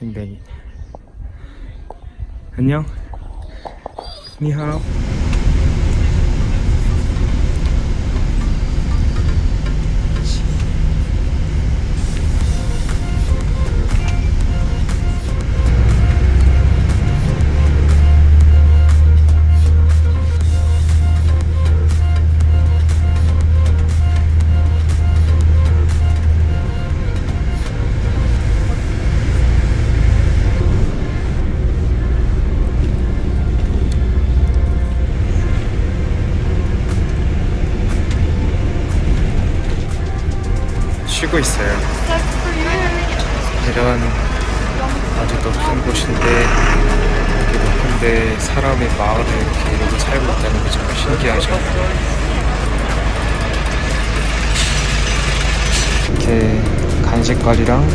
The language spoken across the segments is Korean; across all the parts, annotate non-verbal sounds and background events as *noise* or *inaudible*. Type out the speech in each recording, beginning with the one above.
댕댕이. 안녕. 니하오 쉬고 있어요. 이런 아주 높은 곳인데 이렇게 높은데 사람의 마을을 이렇게 이러고 살고 있다는 게 정말 신기하죠. 이렇게 간식거리랑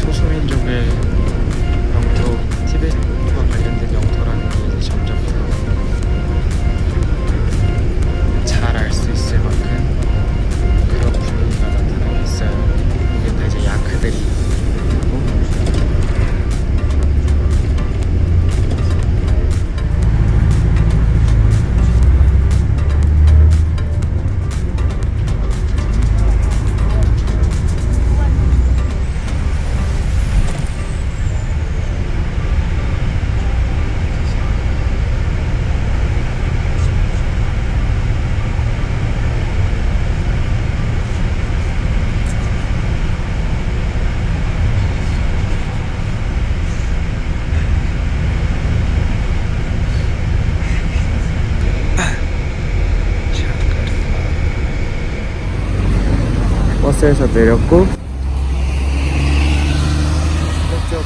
소수민족의 버스에서 내렸고 이쪽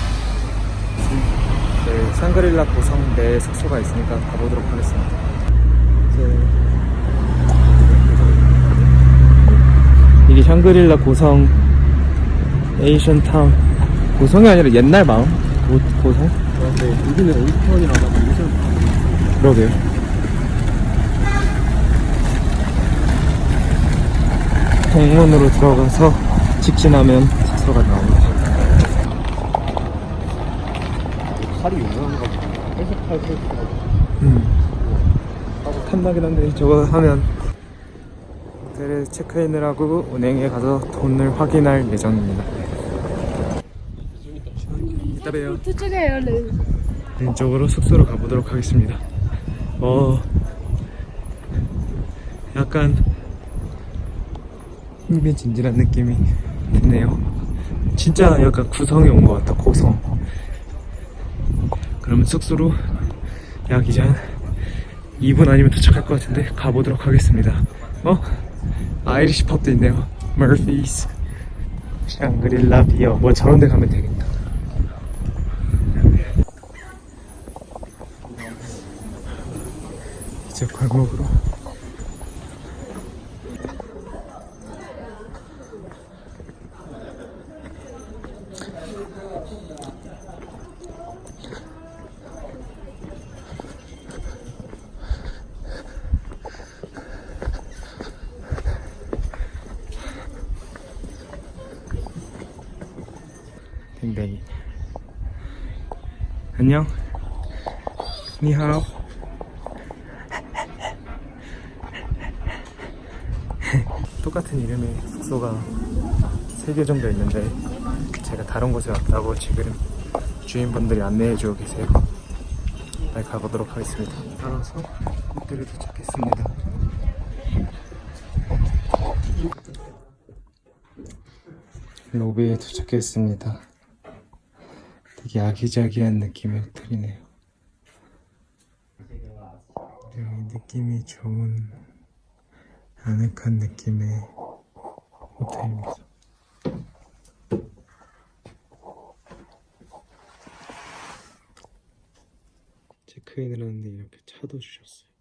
네, 상그릴라 고성 내 숙소가 있으니까 가보도록 하겠습니다. 이제 이게 샹그릴라 고성 에이션 타운 고성이 아니라 옛날 마음 고, 고성? 그런데 여기는 하면 무슨 그러게요. 공문으로 들어가서 직진하면 숙소가 나옵니다. 칼이 유명한가 보다. 회색칼 설치하고. 음. 탐나긴 한데 저거 하면 호텔에 체크인을 하고 은행에 가서 돈을 확인할 예정입니다. 이따 봬요. 네. 왼쪽으로 숙소로 가보도록 하겠습니다. 어, 약간 흥미진진한 느낌이 드네요. 진짜 약간 고성에 온것 같다, 고성. 그러면 숙소로 약 이제 한 2분 아니면 도착할 것 같은데 가보도록 하겠습니다. 어? Irish pub도 있네요. 머피스. 샹그릴라 beer. 뭐 저런 데 가면 되겠다. 이제 골목으로 댕댕이 안녕. 니하오. *laughs* 똑같은 이름의 숙소가 3개 정도 있는데 제가 다른 곳에 왔다고 지금 주인분들이 안내해 주고 계세요. 빨리 가보도록 하겠습니다. 따라서 호텔에 도착했습니다. 로비에 도착했습니다 되게 아기자기한 느낌의 호텔이네요 여기 느낌이 좋은 아늑한 느낌의 호텔입니다. 체크인을 하는데 이렇게 차도 주셨어요.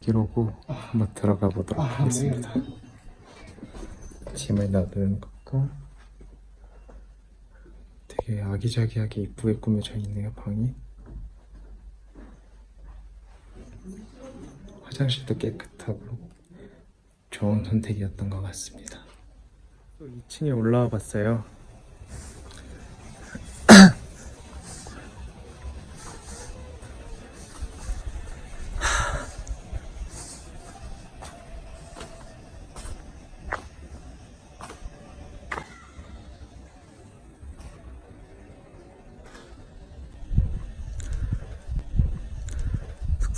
기로고 한번 들어가 보도록 하겠습니다. 짐을 놔두는 것과 되게 아기자기하게 이쁘게 꾸며져 있네요 방이. 화장실도 깨끗하고 좋은 선택이었던 것 같습니다. 또 2층에 올라와 봤어요.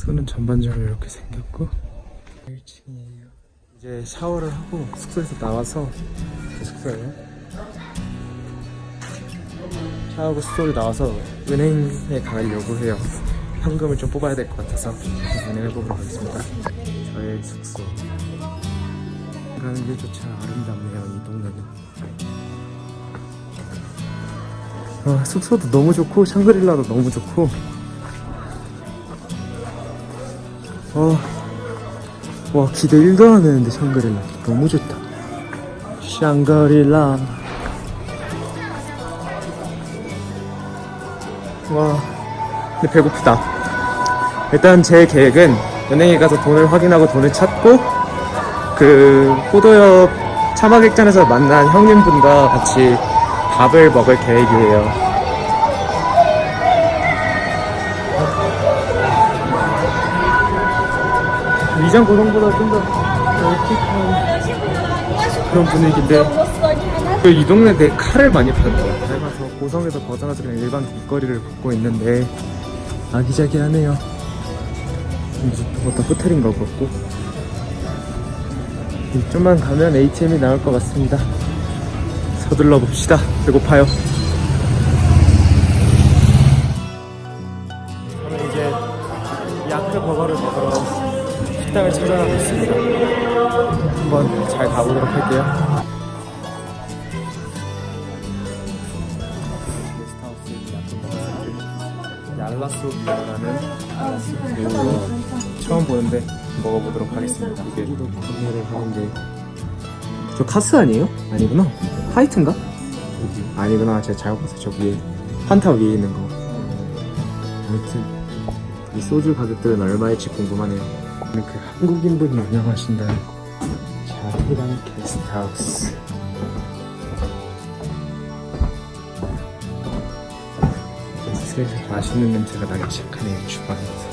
숙소는 전반적으로 이렇게 생겼고 1층이에요. 이제 샤워를 하고 숙소에서 나와서 제 숙소예요. 샤워하고 숙소를 나와서 은행에 가려고 해요. 현금을 좀 뽑아야 될 것 같아서 은행을 뽑으러 가겠습니다. 저의 숙소. 가는 길조차 아름답네요, 이 동네는. 아, 숙소도 너무 좋고 샹그릴라도 너무 좋고 어, 와 기대 1도 안 했는데 샹그릴라. 너무 좋다. 샹그릴라. 와 근데 배고프다. 일단 제 계획은 은행에 가서 돈을 확인하고 돈을 찾고 그 포도협 차마객잔에서 만난 형님분과 같이 밥을 먹을 계획이에요 위장 고성보다 좀 더 널찍한 그런 분위기인데 그이 동네 내 칼을 많이 파는 것 같아요 닮아서 고성에서 벗어나서 그냥 일반 길거리를 걷고 있는데 아기자기하네요. 어떤 호텔인 것 같고. 좀만 가면 ATM이 나올 것 같습니다. 서둘러 봅시다. 배고파요 식당을 찾아가고 있습니다. 한번 잘 가보도록 할게요. 얄라소비아라는 그 처음 보는데 먹어보도록 하겠습니다. 이게 구매를 하는데 저 카스 아니에요? 아니구나. 화이트인가? 아니구나. 제가 잘못 봤어요. 저 위에 판타 위에 있는 거. 아무튼 이 소주 가격들은 얼마일지 궁금하네요. 그 한국인분이 운영하신다는 자희랑 게스트하우스. 슬슬 맛있는 냄새가 나기 시작하네요 주방에서.